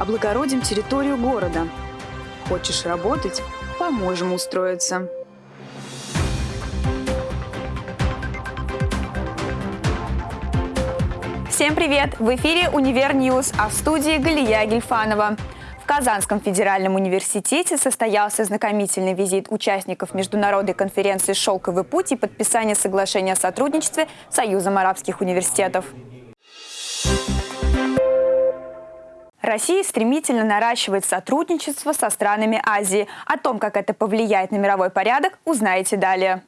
Облагородим территорию города. Хочешь работать? Поможем устроиться. Всем привет! В эфире «Univer News», а в студии Галия Гельфанова. В Казанском федеральном университете состоялся знакомительный визит участников международной конференции «Шелковый путь» и подписание соглашения о сотрудничестве с Союзом арабских университетов. Россия стремительно наращивает сотрудничество со странами Азии. О том, как это повлияет на мировой порядок, узнаете далее.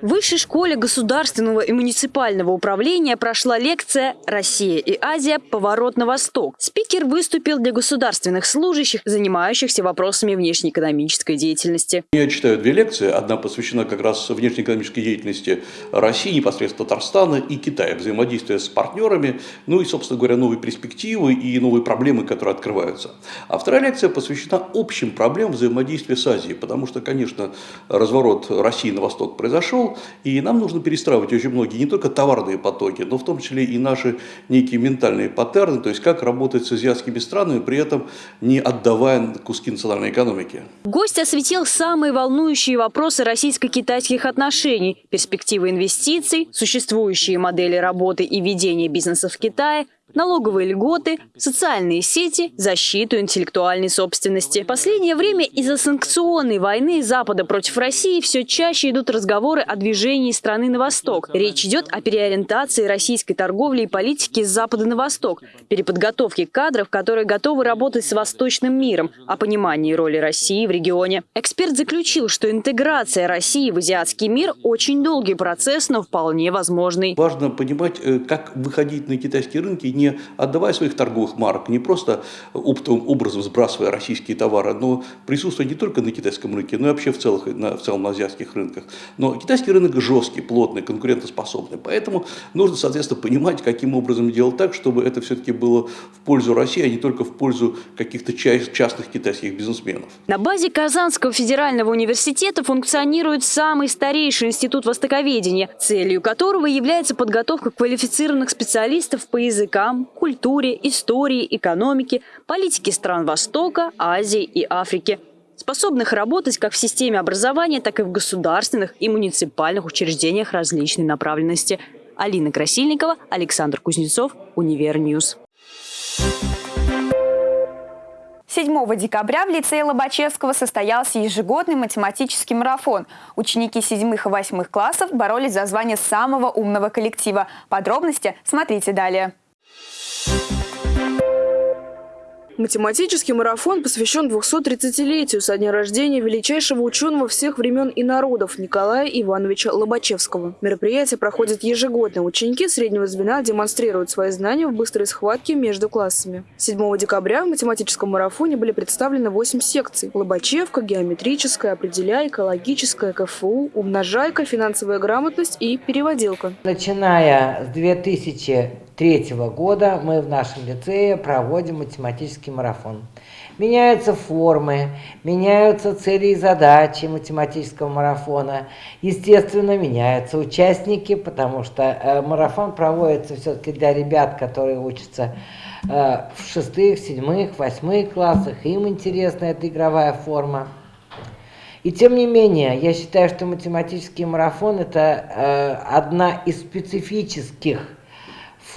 В Высшей школе государственного и муниципального управления прошла лекция «Россия и Азия. Поворот на восток». Спикер выступил для государственных служащих, занимающихся вопросами внешнеэкономической деятельности. Я читаю две лекции. Одна посвящена как раз внешнеэкономической деятельности России, непосредственно Татарстана и Китая, взаимодействия с партнерами, ну и, собственно говоря, новые перспективы и новые проблемы, которые открываются. А вторая лекция посвящена общим проблемам взаимодействия с Азией, потому что, конечно, разворот России на восток произошел, и нам нужно перестраивать очень многие, не только товарные потоки, но в том числе и наши некие ментальные паттерны, то есть как работать с азиатскими странами, при этом не отдавая куски национальной экономики. Гость осветил самые волнующие вопросы российско-китайских отношений, перспективы инвестиций, существующие модели работы и ведения бизнеса в Китае – налоговые льготы, социальные сети, защиту интеллектуальной собственности. В последнее время из-за санкционной войны Запада против России все чаще идут разговоры о движении страны на восток. Речь идет о переориентации российской торговли и политики с Запада на восток, переподготовке кадров, которые готовы работать с восточным миром, о понимании роли России в регионе. Эксперт заключил, что интеграция России в азиатский мир очень долгий процесс, но вполне возможный. Важно понимать, э, как выходить на китайские рынки не отдавая своих торговых марок, не просто оптовым образом сбрасывая российские товары, но присутствуя не только на китайском рынке, но и вообще в, целых, на, в целом на азиатских рынках. Но китайский рынок жесткий, плотный, конкурентоспособный. Поэтому нужно, соответственно, понимать, каким образом делать так, чтобы это все-таки было в пользу России, а не только в пользу каких-то частных китайских бизнесменов. На базе Казанского федерального университета функционирует самый старейший институт востоковедения, целью которого является подготовка квалифицированных специалистов по языкам, языкам, культуре, истории, экономике, политике стран Востока, Азии и Африки способных работать как в системе образования, так и в государственных и муниципальных учреждениях различной направленности. Алина Красильникова, Александр Кузнецов, Univer News. 7 декабря в лицее Лобачевского состоялся ежегодный математический марафон. Ученики 7 и 8 классов боролись за звание самого умного коллектива. Подробности смотрите далее. Математический марафон посвящен 230-летию со дня рождения величайшего ученого всех времен и народов Николая Ивановича Лобачевского. Мероприятие проходит ежегодно. Ученики среднего звена демонстрируют свои знания в быстрой схватке между классами. 7 декабря в математическом марафоне были представлены 8 секций. Лобачевка, геометрическая, определяйка, логическая, КФУ, умножайка, финансовая грамотность и переводилка. Начиная с 2000 2003 года мы в нашем лицее проводим математический марафон. Меняются формы, меняются цели и задачи математического марафона. Естественно, меняются участники, потому что э, марафон проводится все-таки для ребят, которые учатся э, в шестых, седьмых, восьмых классах. Им интересна эта игровая форма. И тем не менее, я считаю, что математический марафон – это э, одна из специфических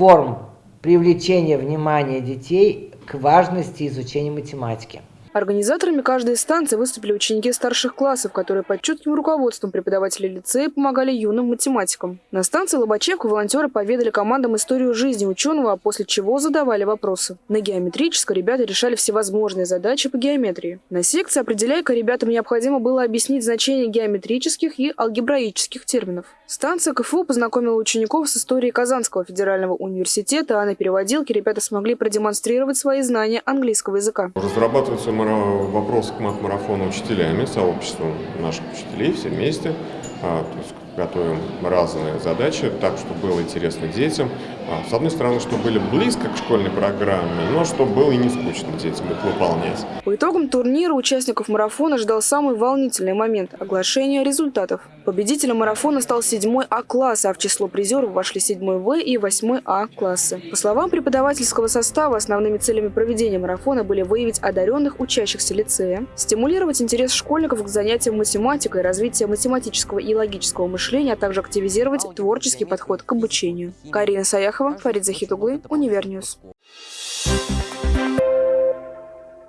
форм привлечения внимания детей к важности изучения математики. Организаторами каждой станции выступили ученики старших классов, которые под чутким руководством преподавателей лицея помогали юным математикам. На станции Лобачевка волонтеры поведали командам историю жизни ученого, а после чего задавали вопросы. На геометрической ребята решали всевозможные задачи по геометрии. На секции «Определяйка» ребятам необходимо было объяснить значение геометрических и алгебраических терминов. Станция КФУ познакомила учеников с историей Казанского федерального университета, а на переводилке ребята смогли продемонстрировать свои знания английского языка. Разрабатывается вопрос к мат-марафону учителями, сообществом наших учителей, все вместе. А, то есть готовим разные задачи, так, чтобы было интересно детям. А, с одной стороны, чтобы были близко к школьной программе, но чтобы было и не скучно детям их выполнять. По итогам турнира участников марафона ждал самый волнительный момент – оглашение результатов. Победителем марафона стал 7 А-класс, а в число призеров вошли 7 В и 8 А-классы. По словам преподавательского состава, основными целями проведения марафона были выявить одаренных учащихся лицея, стимулировать интерес школьников к занятиям математикой, развитие математического и логического мышления, а также активизировать творческий подход к обучению. Карина Саяхова, Фарид Захитоглы, Univer News.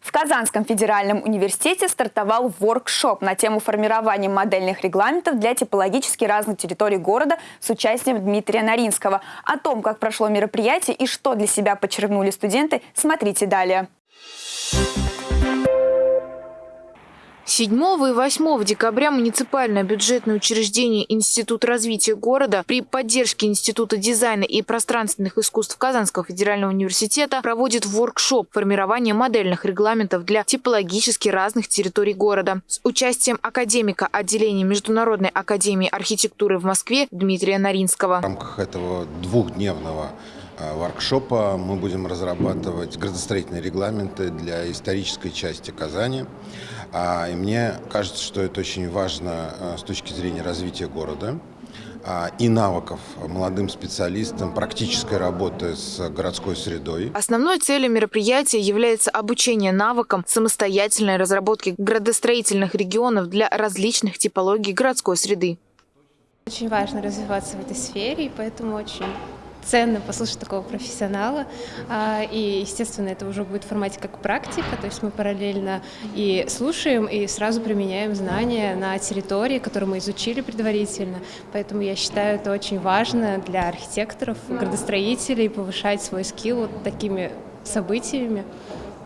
В Казанском федеральном университете стартовал воркшоп на тему формирования модельных регламентов для типологически разных территорий города с участием Дмитрия Наринского. О том, как прошло мероприятие и что для себя подчеркнули студенты, смотрите далее. 7 и 8 декабря муниципальное бюджетное учреждение Институт развития города при поддержке Института дизайна и пространственных искусств Казанского федерального университета проводит воркшоп формирования модельных регламентов для типологически разных территорий города с участием академика отделения Международной академии архитектуры в Москве Дмитрия Наринского. В рамках этого двухдневного воркшопа мы будем разрабатывать градостроительные регламенты для исторической части Казани. А, и мне кажется, что это очень важно а, с точки зрения развития города а, и навыков молодым специалистам практической работы с городской средой. Основной целью мероприятия является обучение навыкам самостоятельной разработки градостроительных регионов для различных типологий городской среды. Очень важно развиваться в этой сфере, и поэтому очень ценно послушать такого профессионала. А, и, естественно, это уже будет в формате как практика, то есть мы параллельно и слушаем, и сразу применяем знания на территории, которую мы изучили предварительно. Поэтому я считаю, это очень важно для архитекторов, градостроителей повышать свой скилл вот такими событиями.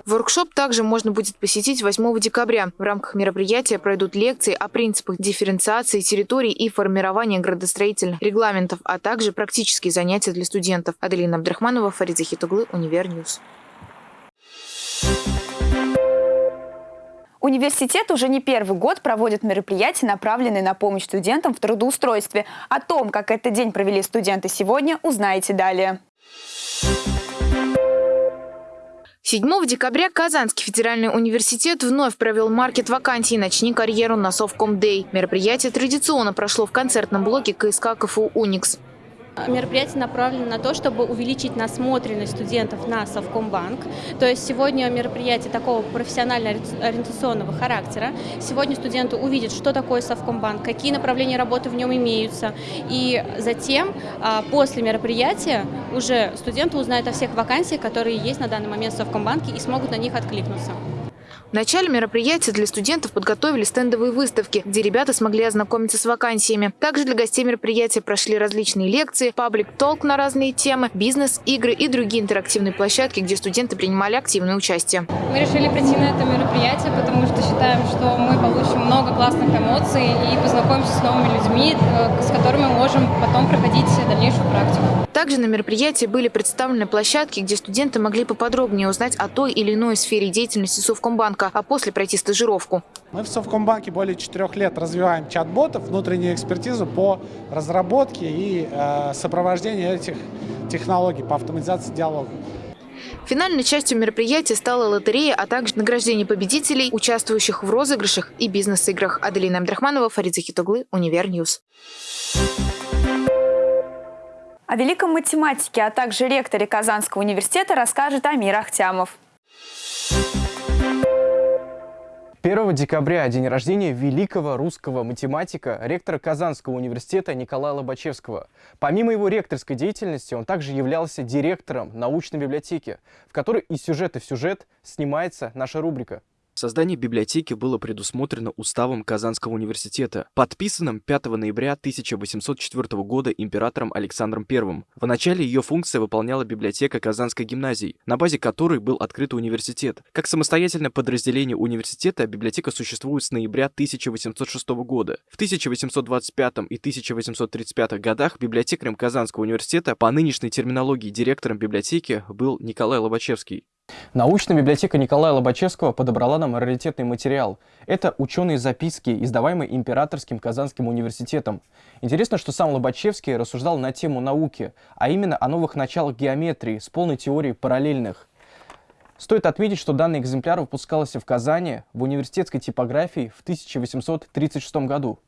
Воркшоп также можно будет посетить 8 декабря. В рамках мероприятия пройдут лекции о принципах дифференциации территорий и формирования градостроительных регламентов, а также практические занятия для студентов. Аделина Абдрахманова, Фарид Захитоглы, Univer News. Университет уже не первый год проводит мероприятия, направленные на помощь студентам в трудоустройстве. О том, как этот день провели студенты сегодня, узнаете далее. 7 декабря Казанский федеральный университет вновь провел маркет вакансий «Начни карьеру» на Совком Дэй. Мероприятие традиционно прошло в концертном блоке КСК КФУ «Уникс». Мероприятие направлено на то, чтобы увеличить насмотренность студентов на Совкомбанк. То есть сегодня мероприятие такого профессионально-ориентационного характера. Сегодня студенты увидят, что такое Совкомбанк, какие направления работы в нем имеются. И затем, а, после мероприятия, уже студенты узнают о всех вакансиях, которые есть на данный момент в Совкомбанке и смогут на них откликнуться. В начале мероприятия для студентов подготовили стендовые выставки, где ребята смогли ознакомиться с вакансиями. Также для гостей мероприятия прошли различные лекции, паблик-толк на разные темы, бизнес, игры и другие интерактивные площадки, где студенты принимали активное участие. Мы решили прийти на это мероприятие, потому что считаем, что мы получим много классных эмоций и познакомимся с новыми людьми, э, с которыми можем потом проходить дальнейшую практику. Также на мероприятии были представлены площадки, где студенты могли поподробнее узнать о той или иной сфере деятельности Совкомбанка Совкомбанка, а после пройти стажировку. Мы в Совкомбанке более четырех лет развиваем чат-ботов, внутреннюю экспертизу по разработке и э, сопровождению этих технологий по автоматизации диалога. Финальной частью мероприятия стала лотерея, а также награждение победителей, участвующих в розыгрышах и бизнес-играх. Аделина Абдрахманова, Фарид Захитоглы, Univer News. О великом математике, а также ректоре Казанского университета расскажет Амир Ахтямов. 1 декабря – день рождения великого русского математика, ректора Казанского университета Николая Лобачевского. Помимо его ректорской деятельности, он также являлся директором научной библиотеки, в которой из сюжета в сюжет снимается наша рубрика. Создание библиотеки было предусмотрено уставом Казанского университета, подписанным 5 ноября 1804 года императором Александром I. В начале ее функция выполняла библиотека Казанской гимназии, на базе которой был открыт университет. Как самостоятельное подразделение университета библиотека существует с ноября 1806 года. В 1825 и 1835 годах библиотекарем Казанского университета по нынешней терминологии директором библиотеки был Николай Лобачевский. Научная библиотека Николая Лобачевского подобрала нам раритетный материал. Это ученые записки, издаваемые Императорским Казанским университетом. Интересно, что сам Лобачевский рассуждал на тему науки, а именно о новых началах геометрии с полной теорией параллельных. Стоит отметить, что данный экземпляр выпускался в Казани в университетской типографии в 1836 году.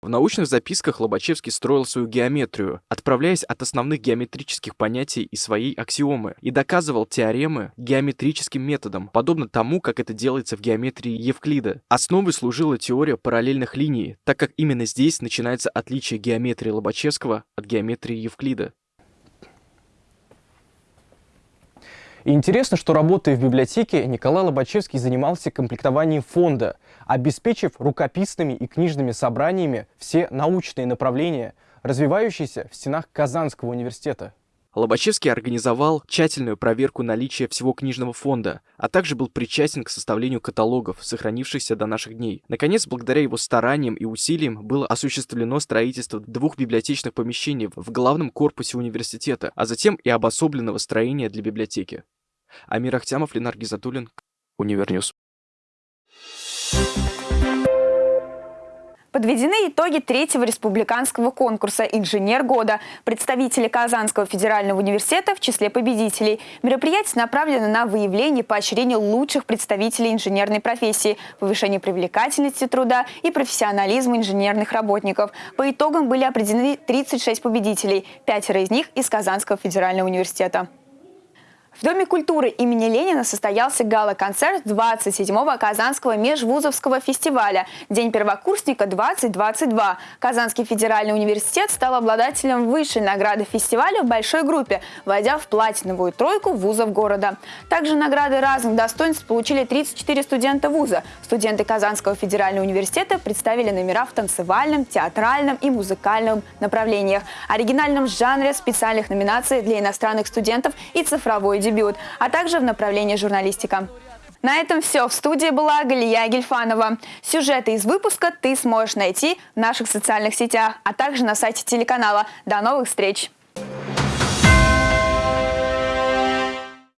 В научных записках Лобачевский строил свою геометрию, отправляясь от основных геометрических понятий и своей аксиомы, и доказывал теоремы геометрическим методом, подобно тому, как это делается в геометрии Евклида. Основой служила теория параллельных линий, так как именно здесь начинается отличие геометрии Лобачевского от геометрии Евклида. Интересно, что работая в библиотеке, Николай Лобачевский занимался комплектованием фонда, обеспечив рукописными и книжными собраниями все научные направления, развивающиеся в стенах Казанского университета. Лобачевский организовал тщательную проверку наличия всего книжного фонда, а также был причастен к составлению каталогов, сохранившихся до наших дней. Наконец, благодаря его стараниям и усилиям было осуществлено строительство двух библиотечных помещений в главном корпусе университета, а затем и обособленного строения для библиотеки. Амир Ахтямов, Ленар Гизатуллин, Univer News. Подведены итоги третьего республиканского конкурса «Инженер года». Представители Казанского федерального университета в числе победителей. Мероприятие направлено на выявление и поощрение лучших представителей инженерной профессии, повышение привлекательности труда и профессионализма инженерных работников. По итогам были определены 36 победителей, пятеро из них из Казанского федерального университета. В Доме культуры имени Ленина состоялся гала-концерт 27-го Казанского межвузовского фестиваля «День первокурсника-2022». Казанский федеральный университет стал обладателем высшей награды фестиваля в большой группе, войдя в платиновую тройку вузов города. Также награды разных достоинств получили 34 студента вуза. Студенты Казанского федерального университета представили номера в танцевальном, театральном и музыкальном направлениях, оригинальном жанре, специальных номинаций для иностранных студентов и цифровой дебют, а также в направлении журналистика. На этом все. В студии была Галия Гельфанова. Сюжеты из выпуска ты сможешь найти в наших социальных сетях, а также на сайте телеканала. До новых встреч!